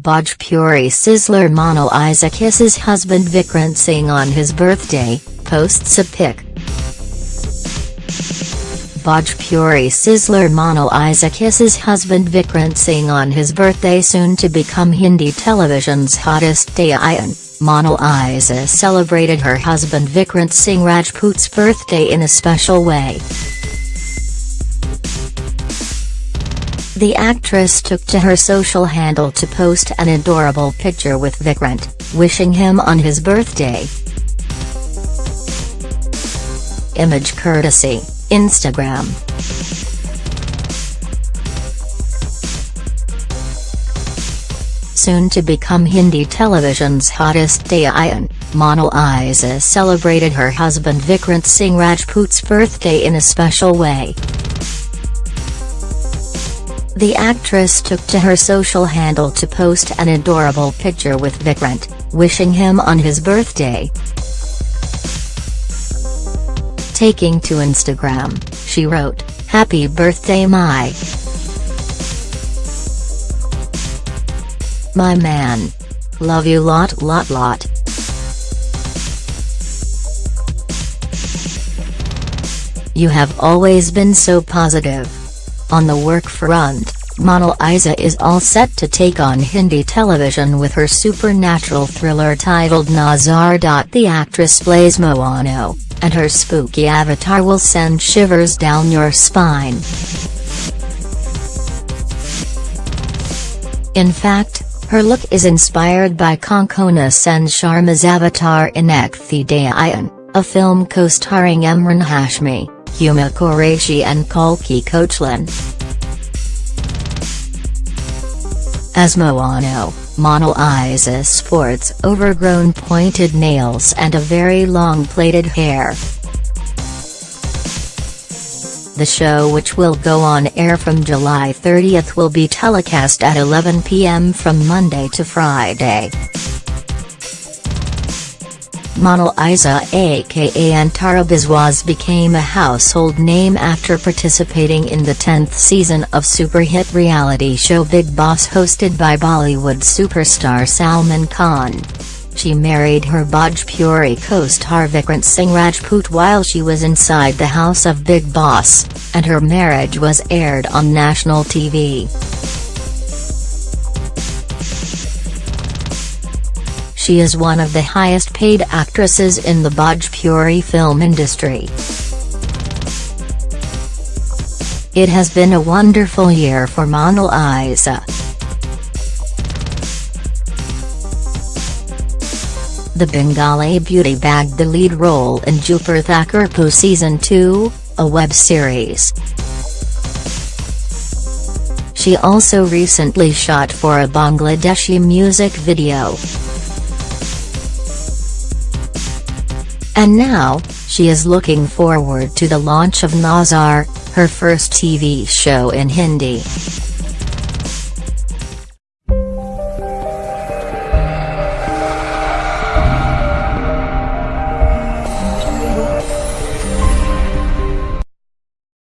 Bhojpuri sizzler Monalisa kisses husband Vikrant Singh on his birthday, posts a pic. Bhojpuri sizzler Monal Isa kisses husband Vikrant Singh on his birthday soon to become Hindi television's hottest Dayan. Monalisa celebrated her husband Vikrant Singh Rajput's birthday in a special way. The actress took to her social handle to post an adorable picture with Vikrant, wishing him on his birthday. Image courtesy Instagram. Soon to become Hindi television's hottest Dayan, Monal Isa celebrated her husband Vikrant Singh Rajput's birthday in a special way. The actress took to her social handle to post an adorable picture with Vikrant, wishing him on his birthday. Taking to Instagram, she wrote, Happy birthday my My man. Love you lot lot lot. You have always been so positive. On the work front, Monalisa is all set to take on Hindi television with her supernatural thriller titled Nazar. The actress plays Mohana, and her spooky avatar will send shivers down your spine. In fact, her look is inspired by Konkona Sen Sharma's avatar in Ek Thi Dayan, a film co-starring Emraan Hashmi, Huma Qureshi and Kalki Koechlin. As Mohana, Monal Isa sports overgrown pointed nails and a very long plaited hair. The show which will go on air from July 30 will be telecast at 11 p.m. from Monday to Friday. Monalisa aka Antara Biswas became a household name after participating in the 10th season of super hit reality show Bigg Boss hosted by Bollywood superstar Salman Khan. She married her Bhojpuri co-star Vikrant Singh Rajput while she was inside the house of Bigg Boss, and her marriage was aired on national TV. She is one of the highest paid actresses in the Bhojpuri film industry. It has been a wonderful year for Monalisa. The Bengali beauty bagged the lead role in Dupur Thakurpo Season 2, a web series. She also recently shot for a Bangladeshi music video. And now, she is looking forward to the launch of Nazar, her first TV show in Hindi.